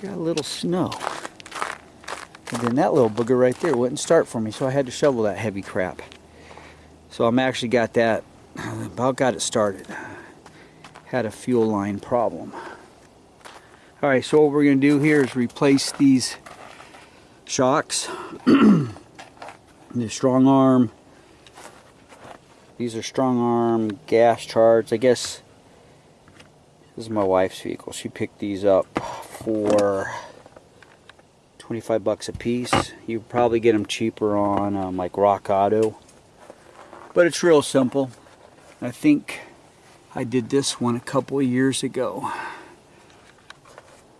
got a little snow. And then that little booger right there wouldn't start for me, so I had to shovel that heavy crap. So I'm actually got that, about got it started. Had a fuel line problem. Alright, so what we're going to do here is replace these shocks. the strong arm. These are strong arm gas charts. I guess this is my wife's vehicle. She picked these up for 25 bucks a piece. You probably get them cheaper on um, like Rock Auto. But it's real simple. I think I did this one a couple of years ago.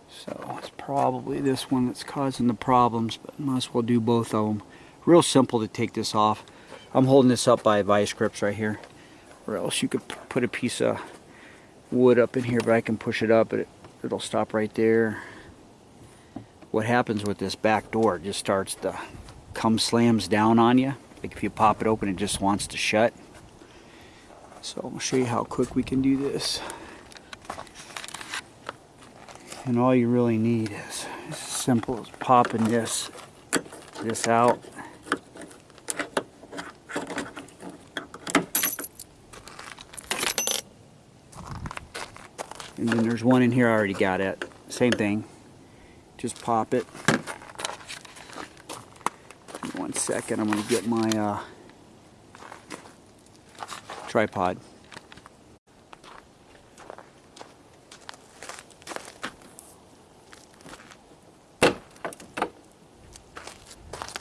So it's probably this one that's causing the problems, but might as well do both of them. Real simple to take this off. I'm holding this up by vice grips right here. Or else you could put a piece of wood up in here, but I can push it up, but it, it'll stop right there. What happens with this back door, it just starts to come slams down on you. Like if you pop it open, it just wants to shut. So gonna show you how quick we can do this. And all you really need is as simple as popping this, this out. And then there's one in here I already got it. Same thing. Just pop it. One second, I'm going to get my uh, tripod.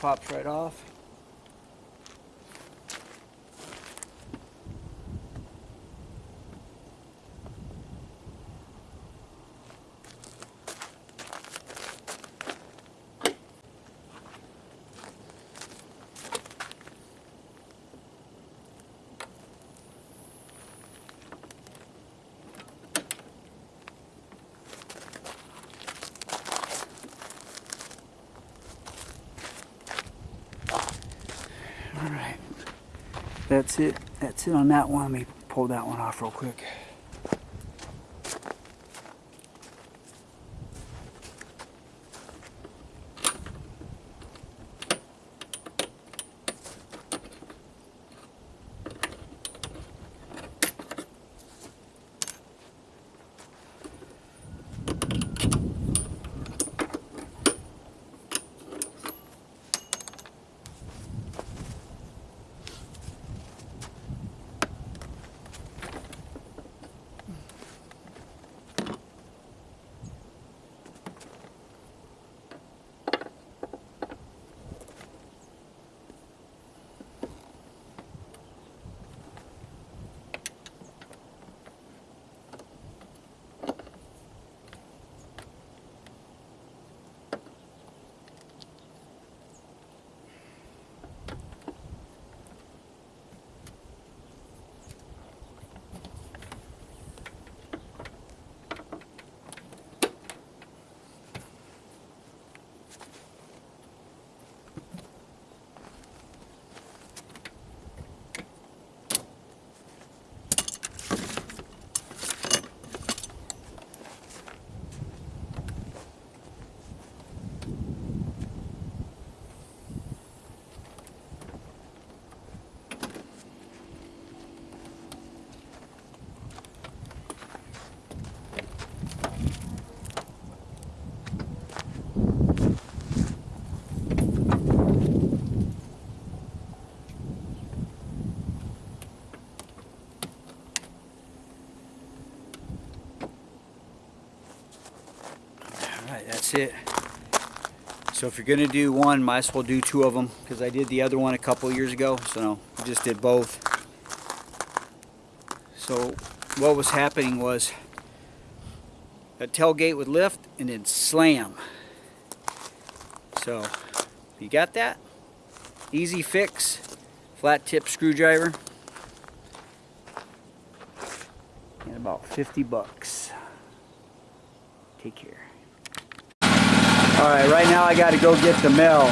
Pops right off. All right, that's it. That's it on that one. Let me pull that one off real quick. That's it. So if you're going to do one, might as well do two of them because I did the other one a couple years ago. So no, I just did both. So what was happening was that tailgate would lift and then slam. So you got that? Easy fix, flat tip screwdriver. And about 50 bucks. Take care. All right, right now I got to go get the mail.